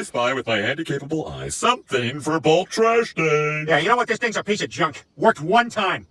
I spy with my handy-capable eye something for bulk trash day. Yeah, you know what? This thing's a piece of junk. Worked one time.